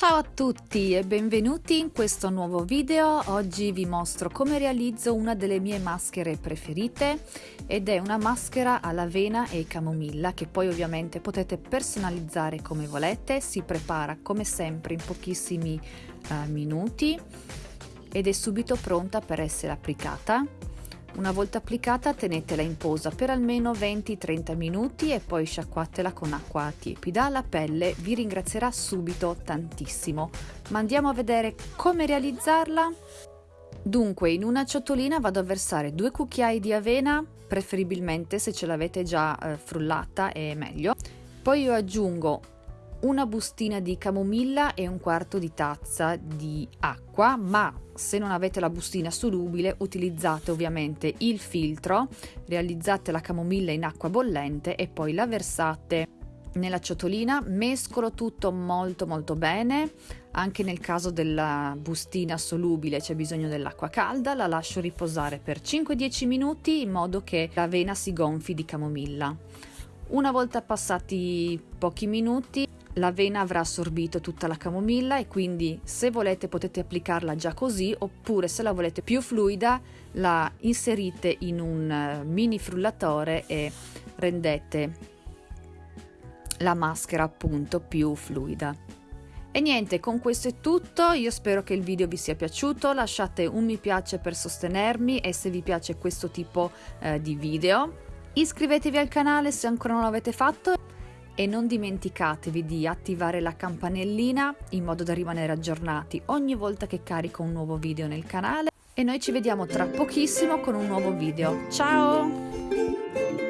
Ciao a tutti e benvenuti in questo nuovo video. Oggi vi mostro come realizzo una delle mie maschere preferite ed è una maschera all'avena e camomilla che poi ovviamente potete personalizzare come volete. Si prepara come sempre in pochissimi uh, minuti ed è subito pronta per essere applicata. Una volta applicata tenetela in posa per almeno 20-30 minuti e poi sciacquatela con acqua tiepida. La pelle vi ringrazierà subito tantissimo. Ma andiamo a vedere come realizzarla? Dunque, in una ciotolina vado a versare due cucchiai di avena, preferibilmente se ce l'avete già eh, frullata è meglio. Poi io aggiungo una bustina di camomilla e un quarto di tazza di acqua, ma se non avete la bustina solubile utilizzate ovviamente il filtro, realizzate la camomilla in acqua bollente e poi la versate nella ciotolina, mescolo tutto molto molto bene, anche nel caso della bustina solubile c'è bisogno dell'acqua calda, la lascio riposare per 5-10 minuti in modo che l'avena si gonfi di camomilla. Una volta passati pochi minuti l'avena avrà assorbito tutta la camomilla e quindi se volete potete applicarla già così oppure se la volete più fluida la inserite in un eh, mini frullatore e rendete la maschera appunto più fluida. E niente, con questo è tutto, io spero che il video vi sia piaciuto, lasciate un mi piace per sostenermi e se vi piace questo tipo eh, di video. Iscrivetevi al canale se ancora non l'avete fatto e non dimenticatevi di attivare la campanellina in modo da rimanere aggiornati ogni volta che carico un nuovo video nel canale e noi ci vediamo tra pochissimo con un nuovo video. Ciao!